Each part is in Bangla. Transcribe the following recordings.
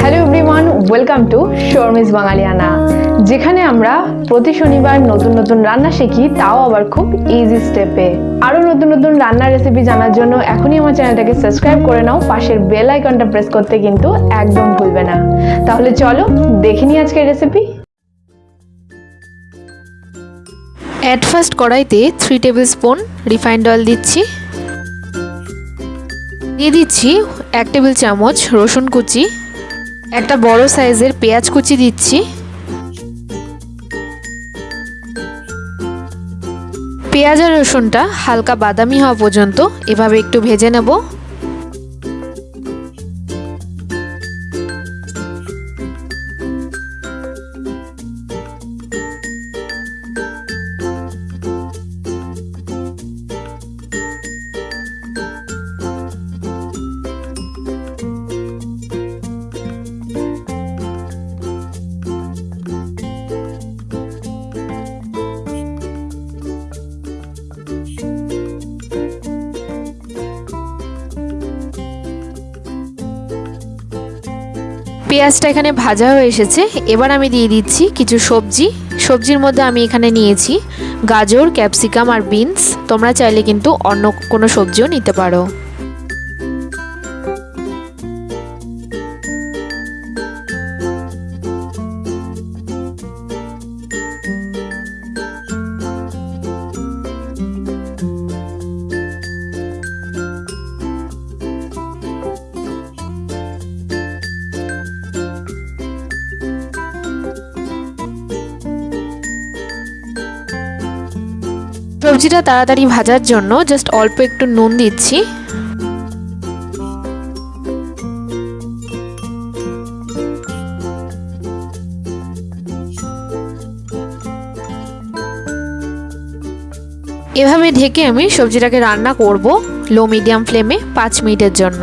Hello everyone welcome to Sharmi's Bangaliyana যেখানে আমরা প্রতি শনিবার নতুন নতুন রান্না শিখি, তাও আবার খুব ইজি স্টেপে আরও নতুন নতুন রান্নার রেসিপি জানার জন্য এখনই আমার চ্যানেলটাকে সাবস্ক্রাইব করে নাও, পাশের বেল আইকনটা প্রেস করতে কিন্তু একদম ভুলবে না। তাহলে চলো দেখে নিই আজকের রেসিপি অ্যাট ফার্স্ট কড়াইতে three tablespoon refined oil দিচ্ছি। দিয়ে দিচ্ছি এক টেবিল চামচ রসুন কুচি। একটা বড় সাইজের পেঁয়াজ কুচি দিচ্ছি। পেঁয়াজ আর রসুনটা হালকা বাদামি হওয়া পর্যন্ত এভাবে একটু ভেজে নেব। পেঁয়াজটা এখানে ভাজা হয়ে এসেছে। এবার আমি দিয়ে দিচ্ছি কিছু সবজি। সবজির মধ্যে আমি এখানে নিয়েছি গাজর, ক্যাপসিকাম আর বিনস। তোমরা চাইলে কিন্তু অন্য কোনো সবজিও নিতে পারো। সবজিটা তাড়াতাড়ি ভাজার জন্য জাস্ট অল্প একটু নুন দিচ্ছি। এভাবে ঢেকে আমি সবজিটাকে রান্না করব লো মিডিয়াম ফ্লেমে পাঁচ মিনিটের জন্য।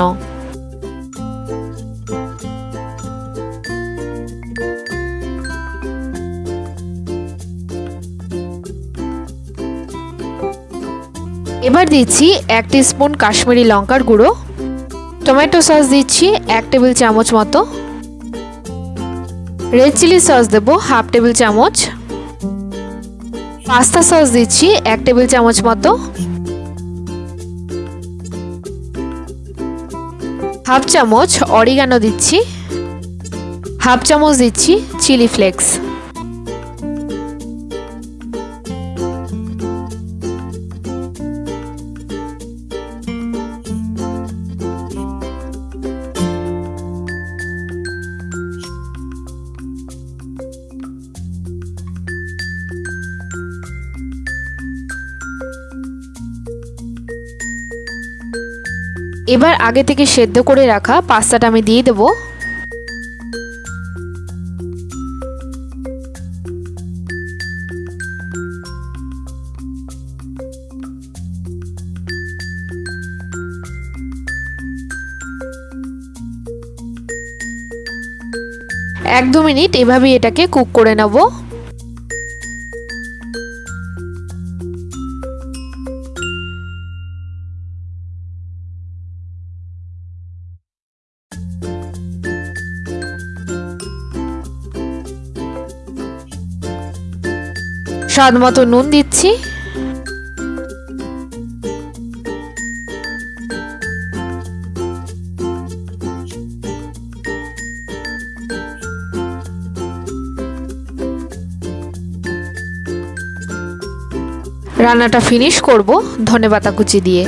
এবার দিচ্ছি এক স্পুন কাশ্মীরি লঙ্কার গুঁড়ো। টমেটো সস দিচ্ছি এক টেবিল চামচ মতো। রেড চিলি সস দেবো হাফ টেবিল চামচ। পাস্তা সস দিচ্ছি এক টেবিল চামচ মতো। হাফ চামচ অরিগানো দিচ্ছি। হাফ চামচ দিচ্ছি চিলি ফ্লেক্স এবার আগে থেকে সেদ্ধ করে রাখা পাস্তাটা আমি দিয়ে দেবো। এক দু মিনিট এভাবেই এটাকে কুক করে নেব। স্বাদ মতো নুন দিচ্ছি। রান্নাটা ফিনিশ করব ধনে পাতা কুচি দিয়ে।